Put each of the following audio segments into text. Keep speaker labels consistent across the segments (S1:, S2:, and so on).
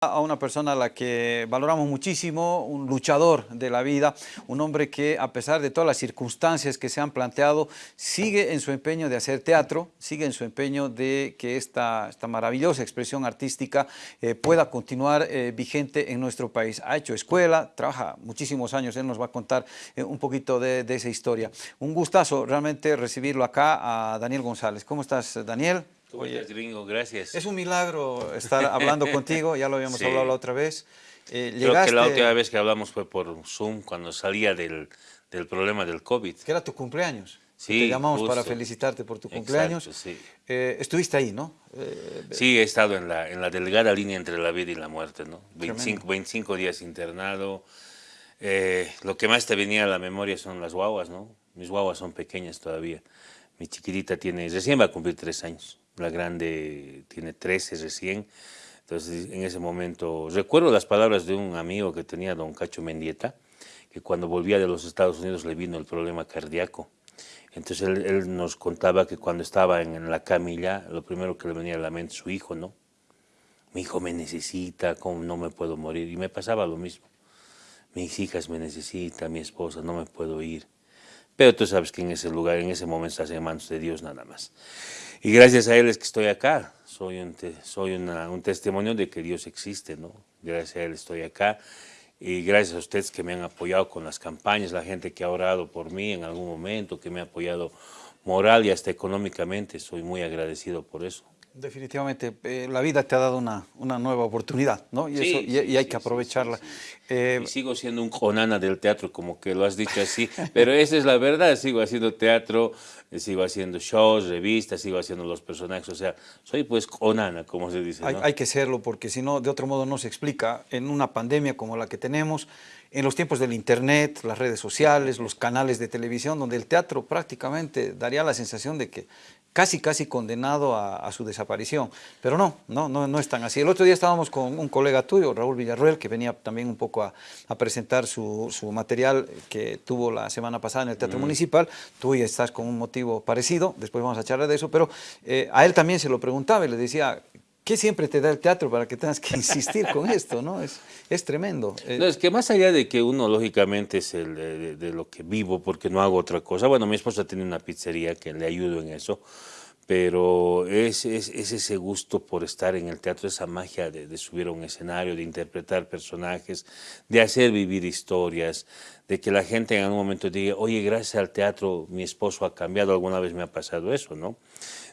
S1: a una persona a la que valoramos muchísimo, un luchador de la vida, un hombre que a pesar de todas las circunstancias que se han planteado, sigue en su empeño de hacer teatro, sigue en su empeño de que esta, esta maravillosa expresión artística eh, pueda continuar eh, vigente en nuestro país. Ha hecho escuela, trabaja muchísimos años, él nos va a contar eh, un poquito de, de esa historia. Un gustazo realmente recibirlo acá a Daniel González. ¿Cómo estás, Daniel?
S2: ¿Cómo estás, gringo? Gracias.
S1: Es un milagro estar hablando contigo, ya lo habíamos
S2: Sí.
S1: hablado la otra vez. Eh,
S2: Creo que la última vez que hablamos fue por Zoom, cuando salía del, del problema del COVID.
S1: que era tu cumpleaños.
S2: Sí,
S1: Te llamamos para
S2: justo.
S1: felicitarte por tu
S2: Exacto,
S1: cumpleaños.
S2: sí.
S1: Eh, estuviste ahí, ¿no? Eh,
S2: Sí, he estado en la, en la delgada línea entre la vida y la muerte, ¿no? 25,
S1: Tremendo.
S2: 25 días internado. Eh, lo que más te venía a la memoria son las guaguas, ¿no? Mis guaguas son pequeñas todavía. Mi chiquitita tiene, recién va a cumplir tres años. La grande tiene 13 recién. Entonces, en ese momento, recuerdo las palabras de un amigo que tenía, don Cacho Mendieta, que cuando volvía de los Estados Unidos le vino el problema cardíaco. Entonces él, nos contaba que cuando estaba en, en la camilla, lo primero que le venía a la mente su hijo, ¿no? Mi hijo me necesita, ¿cómo no me puedo morir? Y me pasaba lo mismo. Mis hijas me necesitan, mi esposa, no me puedo ir. Pero tú sabes que en ese lugar, en ese momento estás en manos de Dios nada más. Y gracias a Él es que estoy acá. Soy un, te- soy una- un testimonio de que Dios existe, ¿no? Gracias a Él estoy acá. Y gracias a ustedes que me han apoyado con las campañas, la gente que ha orado por mí en algún momento, que me ha apoyado moral y hasta económicamente. Soy muy agradecido por eso.
S1: Definitivamente, eh, la vida te ha dado una, una nueva oportunidad, ¿no? Y,
S2: Sí,
S1: eso, y,
S2: sí,
S1: y hay
S2: sí,
S1: que aprovecharla. Eh,
S2: Y sigo siendo un conana del teatro, como que lo has dicho así, pero esa es la verdad, sigo haciendo teatro, sigo haciendo shows, revistas, sigo haciendo los personajes, o sea, soy pues conana, como se dice,
S1: hay,
S2: ¿no?
S1: hay que serlo porque si no, de otro modo no se explica. En una pandemia como la que tenemos, en los tiempos del internet, las redes sociales, los canales de televisión, donde el teatro prácticamente daría la sensación de que casi, casi condenado a, a su desaparición. Pero no, no, no, no es tan así. El otro día estábamos con un colega tuyo, Raúl Villarruel, que venía también un poco a, a presentar su, su material que tuvo la semana pasada en el Teatro Municipal. Tú ya estás con un motivo parecido, después vamos a charlar de eso, pero eh, a él también se lo preguntaba y le decía, ¿qué siempre te da el teatro para que tengas que insistir con esto? ¿no? Es, es tremendo. Eh,
S2: No, es que más allá de que uno lógicamente es el de, de- de lo que vivo porque no hago otra cosa, bueno, mi esposa tiene una pizzería que le ayudo en eso, pero es, es, es ese gusto por estar en el teatro, esa magia de, de subir a un escenario, de interpretar personajes, de hacer vivir historias, de que la gente en algún momento diga, oye, gracias al teatro mi esposo ha cambiado, alguna vez me ha pasado eso, ¿no?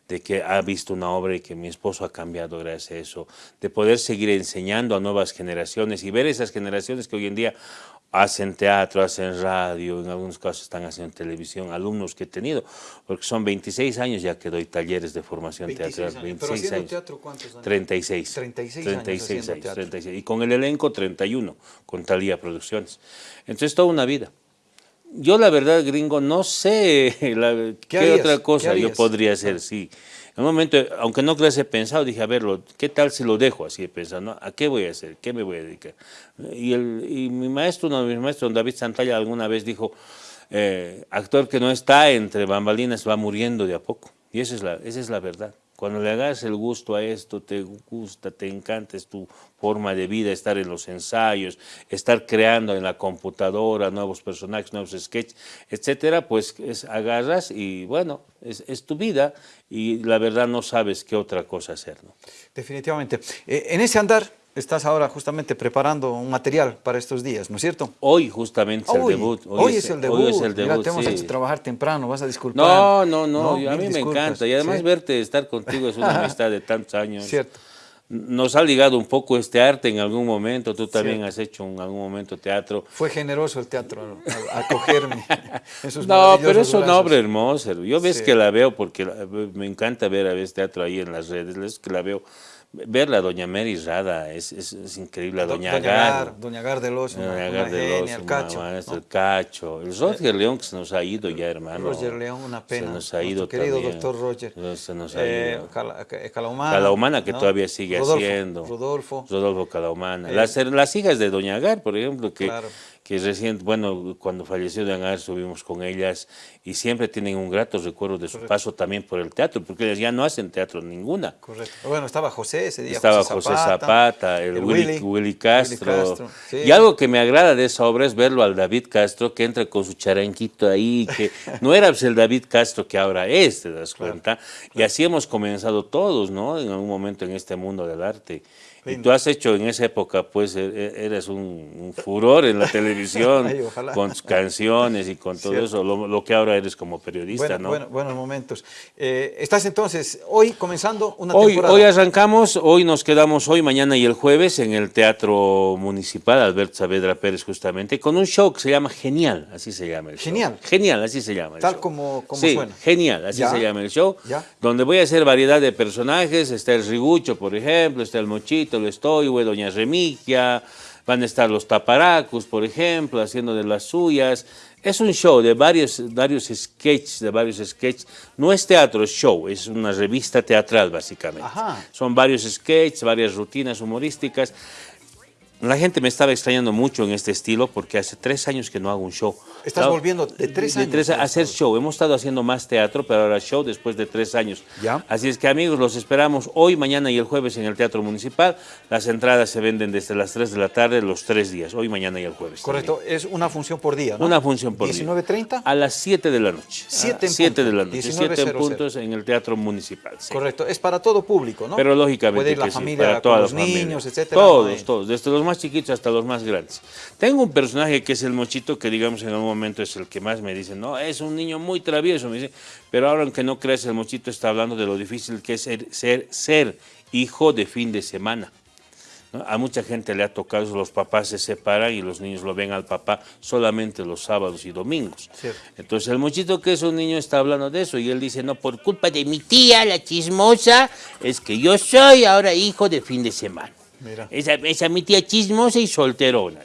S2: de que ha visto una obra y que mi esposo ha cambiado gracias a eso, de poder seguir enseñando a nuevas generaciones y ver esas generaciones que hoy en día hacen teatro, hacen radio, en algunos casos están haciendo televisión, alumnos que he tenido, porque son 26 años ya que doy talleres de formación
S1: 26
S2: teatral,
S1: años. Pero
S2: 26
S1: haciendo
S2: años.
S1: teatro, ¿cuántos años?
S2: 36.
S1: 36 años haciendo teatro.
S2: 36. Y con el elenco 31, con Talía Producciones. Entonces, toda una vida. Yo, la verdad, gringo, no sé la- qué,
S1: harías?
S2: otra
S1: ¿Qué
S2: cosa yo
S1: harías?
S2: podría hacer, sí. En un momento, aunque no les he pensado, dije, a ver, lo- ¿qué tal si lo dejo así he pensado? ¿no? ¿A qué voy a hacer? ¿Qué me voy a dedicar? Y, el, y mi maestro, uno de mis maestros, David Santalla, alguna vez dijo, eh, actor que no está entre bambalinas va muriendo de a poco. Y esa es la, esa es la verdad. Cuando le hagas el gusto a esto, te gusta, te encanta, es tu forma de vida, estar en los ensayos, estar creando en la computadora nuevos personajes, nuevos sketches, etcétera, pues es, agarras y bueno, es, tu vida y la verdad no sabes qué otra cosa hacer. ¿no?
S1: Definitivamente. Eh, en ese andar estás ahora justamente preparando un material para estos días, ¿no es cierto?
S2: Hoy justamente es el debut.
S1: hoy es el debut.
S2: Hoy es el
S1: Mira,
S2: debut,
S1: te hemos
S2: sí.
S1: hecho trabajar temprano, vas a disculpar.
S2: No, no, no, a mí me encanta. Y además
S1: Sí,
S2: verte, estar contigo es una amistad de tantos años.
S1: Cierto.
S2: Nos ha ligado un poco este arte en algún momento. Tú también
S1: Cierto.
S2: has hecho en algún momento teatro.
S1: Fue generoso el teatro al, acogerme.
S2: No, pero es una obra hermosa. Yo ves
S1: Sí.
S2: que la veo porque me encanta ver a veces teatro ahí en las redes. Es que la veo. Verla, doña Mary Rada, es, es, es increíble. La
S1: Do-
S2: doña Agar.
S1: Doña Agar del Oso, una,
S2: Doña
S1: una
S2: Agar de
S1: genia,
S2: los
S1: el cacho.
S2: el cacho. El Roger León que se nos ha ido ya, hermano.
S1: Roger León, una pena.
S2: Se nos ha ido
S1: Nuestro querido
S2: también.
S1: doctor Roger.
S2: Se nos ha
S1: Eh,
S2: ido.
S1: Cala- Ca- Calahumana.
S2: Calahumana, que
S1: ¿no?
S2: todavía sigue
S1: Rodolfo,
S2: haciendo.
S1: Rodolfo.
S2: Rodolfo Calahumana.
S1: Eh,
S2: las, las hijas de Doña Agar, por ejemplo, que,
S1: Claro.
S2: Que recién, bueno, cuando falleció Diana estuvimos con ellas y siempre tienen un grato recuerdo de su paso también por el teatro, porque ellas ya no hacen teatro ninguna.
S1: Correcto. Bueno, estaba José ese día.
S2: Estaba José Zapata, el, Willy, Castro. Y algo que me agrada de esa obra es verlo al David Castro que entra con su charanquito ahí, que no era pues, el David Castro que ahora es, te das cuenta. Y así hemos comenzado todos, ¿no? En algún momento en este mundo del arte. Y tú has hecho en esa época, pues, e, e, eres un, furor en la televisión, con tus canciones y con todo eso, lo, que ahora eres como periodista, ¿no?
S1: Bueno, buenos momentos. Eh, estás entonces, hoy comenzando una
S2: hoy,
S1: temporada.
S2: Hoy arrancamos, hoy nos quedamos hoy, mañana y el jueves en el Teatro Municipal, Alberto Saavedra Pérez justamente, con un show que se llama Genial, así se llama el
S1: Genial.
S2: Genial, así se llama el
S1: Tal
S2: show.
S1: como, como
S2: sí,
S1: suena.
S2: Genial, así se llama el show, donde voy a hacer variedad de personajes, está el Rigucho, por ejemplo, está el Mochito, lo estoy, güey, Doña Remigia, van a estar los taparacus, por ejemplo, haciendo de las suyas. Es un show de varios, varios sketches, de varios sketches. No es teatro, es show, es una revista teatral básicamente. Son varios sketches, varias rutinas humorísticas. La gente me estaba extrañando mucho en este estilo porque hace tres años que no hago un show.
S1: Estás volviendo de tres años.
S2: De tres, a hacer show. Hemos estado haciendo más teatro, pero ahora show después de tres años.
S1: ¿Ya?
S2: Así es que amigos, los esperamos hoy, mañana y el jueves en el Teatro Municipal. Las entradas se venden desde las 3 de la tarde los tres días, hoy, mañana y el jueves.
S1: Correcto, es una función por día, ¿no?
S2: Una función por
S1: día. ¿19.30?
S2: A las 7 de la noche.
S1: 7
S2: 7 de la noche, 7 en puntos en el Teatro Municipal.
S1: Correcto, es para todo público, ¿no?
S2: Pero lógicamente
S1: Puede ir la
S2: que
S1: familia,
S2: sí, para todos los
S1: niños, etcétera.
S2: Todos, todos, desde los más chiquitos hasta los más grandes. Tengo un personaje que es el Mochito, que digamos en algún momento es el que más me dicen, no, es un niño muy travieso, me dice, pero ahora aunque no creas, el Mochito está hablando de lo difícil que es ser, ser, ser hijo de fin de semana. A mucha gente le ha tocado los papás se separan y los niños lo ven al papá solamente los sábados y domingos. Entonces el muchito que es un niño está hablando de eso y él dice, no, por culpa de mi tía, la chismosa, es que yo soy ahora hijo de fin de semana. Esa, esa mi tía chismosa y solterona.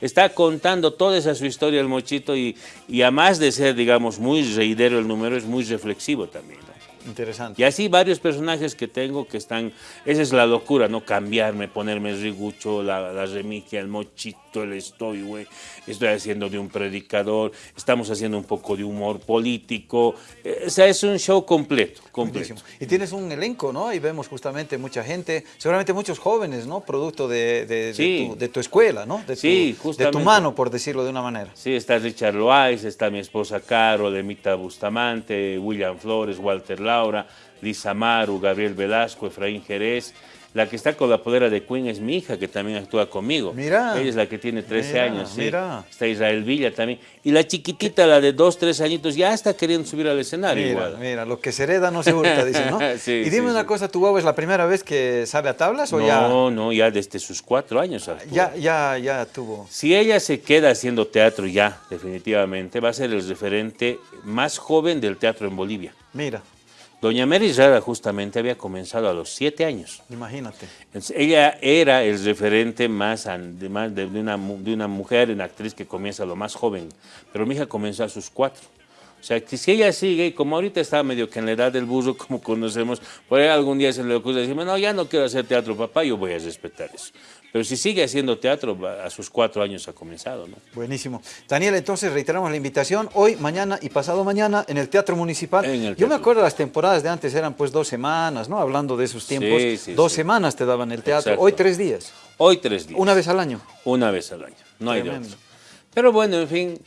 S2: está contando toda esa su historia el mochito y, y a más de ser, digamos, muy reidero el número, es muy reflexivo también.
S1: Interesante.
S2: Y así varios personajes que tengo que están, esa es la locura, ¿no? Cambiarme, ponerme el rigucho, la, la remigia, el mochito, el estoy, güey. Estoy haciendo de un predicador, estamos haciendo un poco de humor político. Eh, o sea, es un show completo, completo.
S1: Y tienes un elenco, ¿no? Y vemos justamente mucha gente, seguramente muchos jóvenes, ¿no? Producto de, de, tu, escuela, ¿no? De
S2: sí,
S1: tu, De tu mano, por decirlo de una manera.
S2: Sí, está Richard Loaiz, está mi esposa Caro, Demita Bustamante, William Flores, Walter Laura, Lisa Maru, Gabriel Velasco, Efraín Jerez. La que está con la podera de Queen es mi hija, que también actúa conmigo.
S1: Mira.
S2: Ella es la que tiene 13 años.
S1: Mira.
S2: Está Israel Villa también. Y la chiquitita, la de 2, 3 añitos, ya está queriendo subir al escenario.
S1: Mira, mira, lo que se hereda no se hurta, dice, ¿no? y dime una cosa, ¿tu guagua es la primera vez que sale a tablas o ya?
S2: No, no, ya desde sus 4 años
S1: Ya, ya, ya tuvo.
S2: Si ella se queda haciendo teatro ya, definitivamente, va a ser el referente más joven del teatro en Bolivia.
S1: Mira.
S2: Doña Mary Rara justamente había comenzado a los siete años.
S1: Imagínate.
S2: ella era el referente más, de, una, de una mujer, una actriz que comienza lo más joven, pero mi hija comenzó a sus cuatro. O sea, que si ella sigue, y como ahorita está medio que en la edad del burro, como conocemos, por ahí algún día se le ocurre decirme, no, ya no quiero hacer teatro, papá, yo voy a respetar eso. Pero si sigue haciendo teatro, a sus cuatro años ha comenzado, ¿no?
S1: Buenísimo. Daniel, entonces reiteramos la invitación hoy, mañana y pasado mañana en el Teatro Municipal. Yo me acuerdo las temporadas de antes eran pues dos semanas, ¿no? Hablando de esos tiempos. dos semanas te daban el teatro. Hoy tres días.
S2: Hoy tres días.
S1: ¿Una vez al año?
S2: Una vez al año, no hay de otro. Pero bueno, en fin,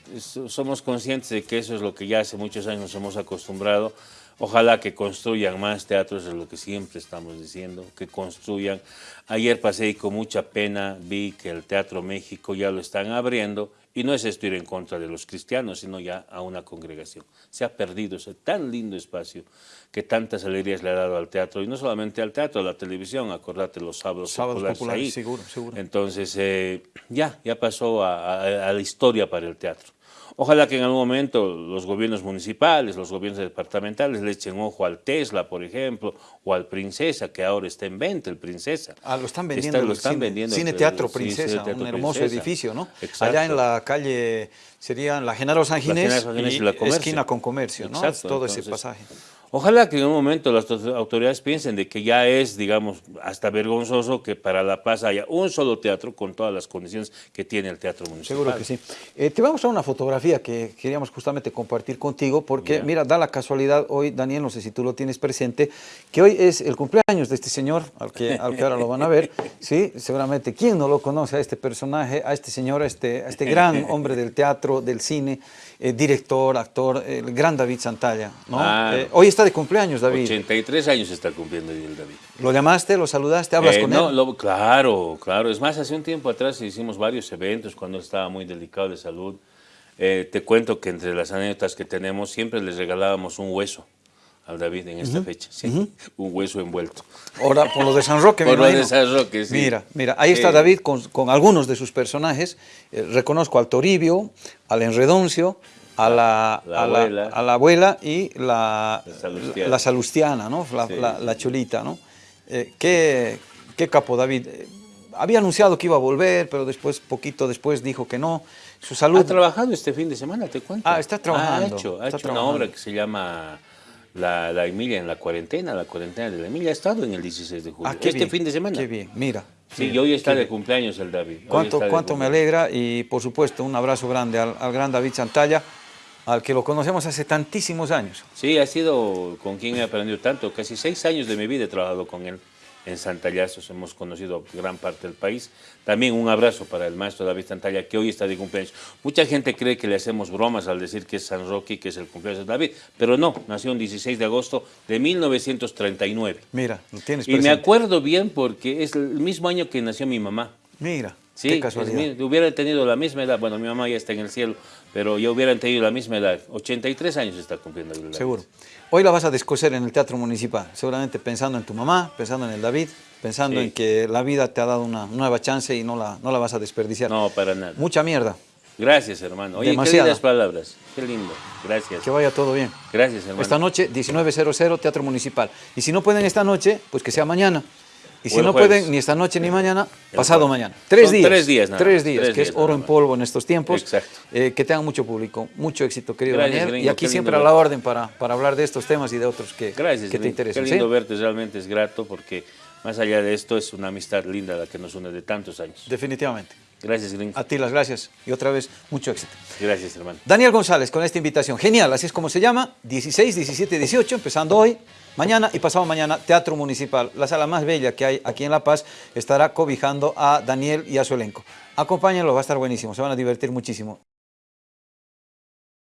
S2: somos conscientes de que eso es lo que ya hace muchos años nos hemos acostumbrado Ojalá que construyan más teatros, es lo que siempre estamos diciendo, que construyan. Ayer pasé y con mucha pena vi que el Teatro México ya lo están abriendo y no es esto ir en contra de los cristianos, sino ya a una congregación. Se ha perdido ese tan lindo espacio que tantas alegrías le ha dado al teatro, y no solamente al teatro, a la televisión, acordate los sábados,
S1: sábados populares, seguro, seguro.
S2: Entonces, eh, ya, ya pasó a la historia para el teatro. Ojalá que en algún momento los gobiernos municipales, los gobiernos departamentales le echen ojo al Tesla, por ejemplo, o al Princesa, que ahora está en venta, el Princesa.
S1: Ah, lo están vendiendo. lo están cine, vendiendo. Cine Teatro Princesa, un hermoso edificio, ¿no? Allá en la calle, sería la Genaro San Ginés, y, la esquina con comercio, ¿no? Todo ese pasaje.
S2: Ojalá que en un momento las auto- autoridades piensen de que ya es, digamos, hasta vergonzoso que para La Paz haya un solo teatro con todas las condiciones que tiene el teatro municipal.
S1: Seguro que sí. Eh, te vamos a una fotografía que queríamos justamente compartir contigo, porque mira, da la casualidad hoy, Daniel, no sé si tú lo tienes presente, que hoy es el cumpleaños de este señor, al que, al que ahora lo van a ver, ¿sí? Seguramente, ¿quién no lo conoce a este personaje, a este señor, a este, a este gran hombre del teatro, del cine, eh, director, actor, el gran David Santalla, ¿no? Eh, hoy está de cumpleaños, David.
S2: 83 años está cumpliendo hoy el David.
S1: ¿Lo llamaste, lo saludaste, hablas
S2: Eh,
S1: con
S2: no,
S1: él?
S2: lo- claro, claro. Es más, hace un tiempo atrás hicimos varios eventos cuando él estaba muy delicado de salud. Eh, te cuento que entre las anécdotas que tenemos siempre les regalábamos un hueso al David en esta fecha. sí, Un hueso envuelto.
S1: Ahora, por lo de San Roque,
S2: Por lo de. San Roque, sí.
S1: Mira, mira, ahí está. David con, con algunos de sus personajes. Eh, reconozco al Toribio, al Enredoncio, a la,
S2: La
S1: a la-
S2: abuela.
S1: a la abuela y la,
S2: La Salustiana.
S1: ¿no? La,
S2: Sí.
S1: la- la chulita, ¿no? Eh, qué, qué capo, David. Eh, había anunciado que iba a volver, pero después, poquito después, dijo que no. Su salud...
S2: Ha trabajado este fin de semana, te cuento.
S1: Ah, está trabajando,
S2: Ha hecho, ha hecho una obra que se llama la, la Emilia en la cuarentena, la cuarentena de la Emilia. Ha estado en el 16 de julio.
S1: Ah, qué
S2: este
S1: bien,
S2: fin de semana.
S1: Qué bien, mira.
S2: Sí,
S1: mira,
S2: y hoy está de cumpleaños el David.
S1: Cuánto, cuánto me alegra y por supuesto un abrazo grande al, al gran David Santalla, al que lo conocemos hace tantísimos años.
S2: Sí, ha sido con quien he aprendido tanto. Casi seis años de mi vida he trabajado con él en Santallazos. Hemos conocido gran parte del país. También un abrazo para el maestro David Santalla, que hoy está de cumpleaños. Mucha gente cree que le hacemos bromas al decir que es San Roque y que es el cumpleaños de David, pero no, nació el 16 de agosto de 1939.
S1: Mira, lo tienes
S2: Y me
S1: presente.
S2: acuerdo bien porque es el mismo año que nació mi mamá.
S1: Mira,
S2: Sí,
S1: qué
S2: es hubiera tenido la misma edad, bueno, mi mamá ya está en el cielo, pero yo hubiera tenido la misma edad. 83 años está cumpliendo. el.
S1: Seguro. Hoy la vas a descoser en el Teatro Municipal, seguramente pensando en tu mamá, pensando en el David, pensando
S2: Sí.
S1: en que la vida te ha dado una nueva chance y no la, no la vas a desperdiciar.
S2: No, para nada.
S1: Mucha mierda,
S2: Gracias, hermano. Oye,
S1: Demasiada.
S2: qué lindas palabras. Qué lindo. Gracias.
S1: que vaya todo bien.
S2: Gracias, hermano.
S1: Esta noche, 19.00, Teatro Municipal. Y si no pueden esta noche, pues que sea mañana. Y si no pueden ni esta noche ni mañana,
S2: El
S1: pasado
S2: jueves.
S1: mañana. Tres
S2: Son
S1: días.
S2: tres días nada
S1: Tres días,
S2: tres
S1: que es oro en polvo en estos tiempos.
S2: Exacto.
S1: Eh, que tengan mucho público, mucho éxito, querido
S2: Gracias,
S1: Daniel.
S2: gringo,
S1: y aquí siempre a la orden para, para hablar de estos temas y de otros que,
S2: Gracias,
S1: que te
S2: Lin.
S1: interesen.
S2: Qué
S1: ¿sí?
S2: lindo verte, realmente es grato porque más allá de esto es una amistad linda la que nos une de tantos años.
S1: Definitivamente.
S2: Gracias, Gringo.
S1: A ti las gracias y otra vez mucho éxito.
S2: Gracias, hermano.
S1: Daniel González con esta invitación. Genial, así es como se llama. 16, 17, 18, empezando hoy, mañana y pasado mañana, Teatro Municipal. La sala más bella que hay aquí en La Paz estará cobijando a Daniel y a su elenco. Acompáñenlo, va a estar buenísimo, se van a divertir muchísimo.